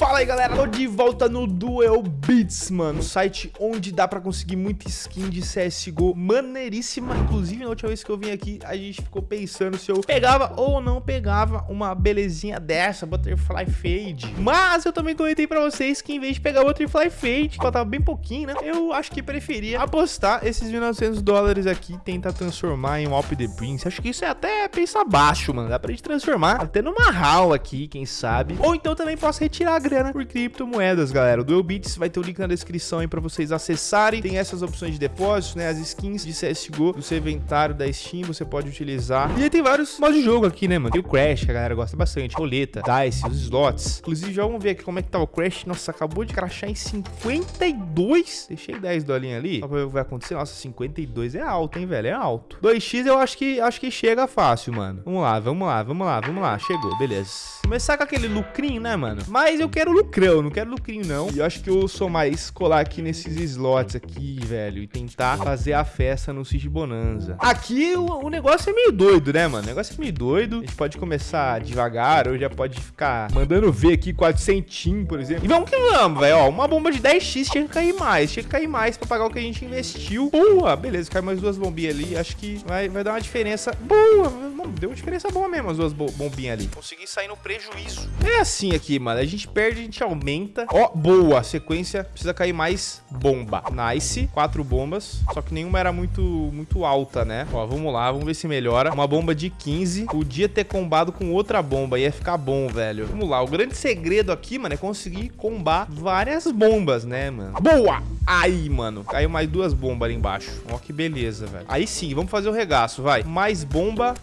Fala aí galera, tô de volta no Duel Beats, mano. Site onde dá pra conseguir muita skin de CSGO maneiríssima. Inclusive na última vez que eu vim aqui, a gente ficou pensando se eu pegava ou não pegava uma belezinha dessa, Butterfly Fade. Mas eu também comentei pra vocês que em vez de pegar Butterfly Fade, que faltava bem pouquinho, né Eu acho que preferia apostar esses 1.900 dólares aqui tentar transformar em um Alp the Prince. Acho que isso é até pensar baixo, mano. Dá pra gente transformar até numa HAL aqui, quem sabe. Ou então também posso retirar a grana por criptomoedas, galera. O Duelbits vai ter o link na descrição aí para vocês acessarem. Tem essas opções de depósito, né? As skins de CSGO do seu inventário da Steam, você pode utilizar. E aí tem vários modos de jogo aqui, né, mano? Tem o Crash, que a galera gosta bastante. Roleta, Dice, os slots. Inclusive, já vamos ver aqui como é que tá o Crash. Nossa, acabou de crashar em 52. Deixei 10 dolinhas ali. Só pra ver o que vai acontecer. Nossa, 52 é alto, hein, velho? É alto. 2x eu acho que, acho que chega fácil, mano. Vamos lá, vamos lá, vamos lá, vamos lá. Chegou, beleza. Começar com aquele lucrinho, né, mano? Mas eu quero lucrão, não quero lucrinho, não. E eu acho que eu sou mais colar aqui nesses slots aqui, velho. E tentar fazer a festa no City Bonanza. Aqui o, o, negócio é meio doido, né, mano? O negócio é meio doido. A gente pode começar devagar ou já pode ficar mandando ver aqui 400, por exemplo. E vamos que vamos, velho. Ó, uma bomba de 10x tinha que cair mais. Tinha que cair mais pra pagar o que a gente investiu. Boa, beleza. Cai mais duas bombinhas ali. Acho que vai, vai dar uma diferença boa. Deu uma diferença boa mesmo as duas bombinhas ali. Consegui sair no prejuízo. É assim aqui, mano. A gente perde, a gente aumenta. Ó, boa. Sequência. Precisa cair mais bomba. Nice. Quatro bombas. Só que nenhuma era muito, muito alta, né? Ó, vamos lá. Vamos ver se melhora. Uma bomba de 15. Podia ter combado com outra bomba. Ia ficar bom, velho. Vamos lá. O grande segredo aqui, mano, é conseguir combar várias bombas, né, mano? Boa! Aí, mano. Caiu mais duas bombas ali embaixo. Ó, que beleza, velho. Aí sim. Vamos fazer o regaço, vai. Mais bomba.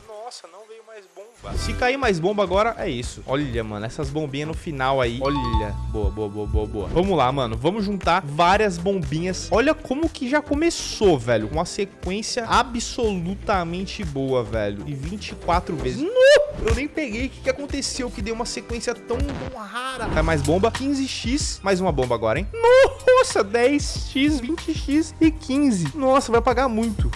Se cair mais bomba agora, é isso. Olha, mano, essas bombinhas no final aí. Olha. Boa, boa, boa, boa, boa. Vamos lá, mano. Vamos juntar várias bombinhas. Olha como que já começou, velho. Uma sequência absolutamente boa, velho. E 24 vezes. No! Eu nem peguei. O que, que aconteceu que deu uma sequência tão, rara? Cai mais bomba. 15x. Mais uma bomba agora, hein? Nossa, 10x, 20x e 15. Nossa, vai pagar muito.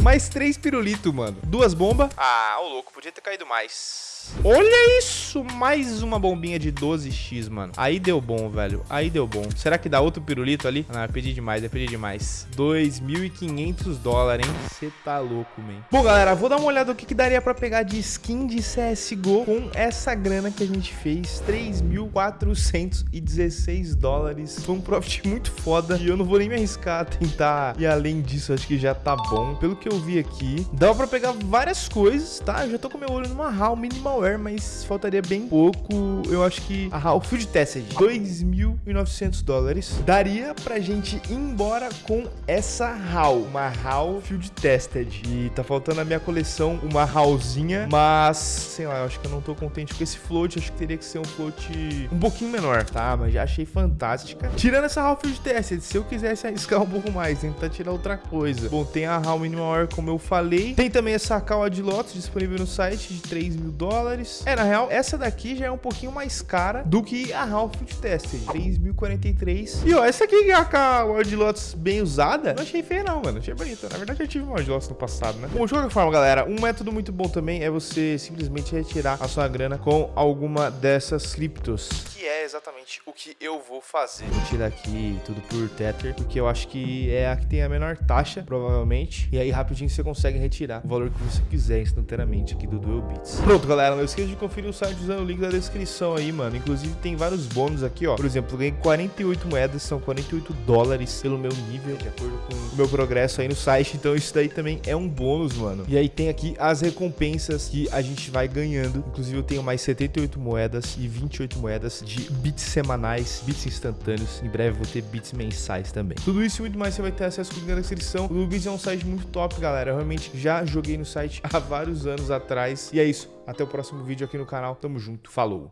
Mais três pirulito, mano. Duas bombas. Ah, ô louco, podia ter caído mais. Olha isso, mais uma bombinha de 12x, mano. Aí deu bom, velho. Aí deu bom. Será que dá outro pirulito ali? Não, é pedir demais, é pedir demais. 2.500 dólares, hein? Você tá louco, man. Bom, galera, vou dar uma olhada no que, que daria pra pegar de skin de CSGO com essa grana que a gente fez. 3.416 dólares. Foi um profit muito foda e eu não vou nem me arriscar a tentar ir além disso. Acho que já tá bom. Pelo que eu vi aqui, dá pra pegar várias coisas, tá? Eu já tô com meu olho numa HAL minimal mas faltaria bem pouco. Eu acho que a HAL Field Tested, 2.900 dólares, daria pra gente ir embora com essa HAL, uma HAL Field Tested. E tá faltando na minha coleção uma HALzinha, mas, sei lá, eu acho que eu não tô contente com esse float, acho que teria que ser um float um pouquinho menor, tá? Mas já achei fantástica. Tirando essa HAL Field Tested, se eu quisesse arriscar um pouco mais, tentar tirar outra coisa. Bom, tem a HAL Minimal Air, como eu falei. Tem também essa Kawa de Lotus disponível no site de 3 mil dólares dólares. É, na real, essa daqui já é um pouquinho mais cara do que a Half Food Tested, 3.043. E ó, essa aqui é a World Lotus bem usada, não achei feia não, mano, achei bonita. Na verdade, eu tive uma World Lotus no passado, né? Bom, de qualquer forma, galera, um método muito bom também é você simplesmente retirar a sua grana com alguma dessas criptos, que é exatamente o que eu vou fazer. Vou tirar aqui tudo por Tether, porque eu acho que é a que tem a menor taxa, provavelmente. E aí, rapidinho, você consegue retirar o valor que você quiser instantaneamente aqui do Duel. Pronto, galera, não esqueça de conferir o site usando o link da descrição aí, mano. Inclusive, tem vários bônus aqui, ó. Por exemplo, ganhei 48 moedas, são 48 dólares pelo meu nível, de acordo com o meu progresso aí no site. Então, isso daí também é um bônus, mano. E aí tem aqui as recompensas que a gente vai ganhando. Inclusive, eu tenho mais 78 moedas e 28 moedas de bits semanais, bits instantâneos. Em breve vou ter bits mensais também. Tudo isso e muito mais você vai ter acesso com o link na descrição. O Lubits é um site muito top, galera. Eu realmente já joguei no site há vários anos atrás. E é isso. Até o próximo vídeo aqui no canal. Tamo junto. Falou!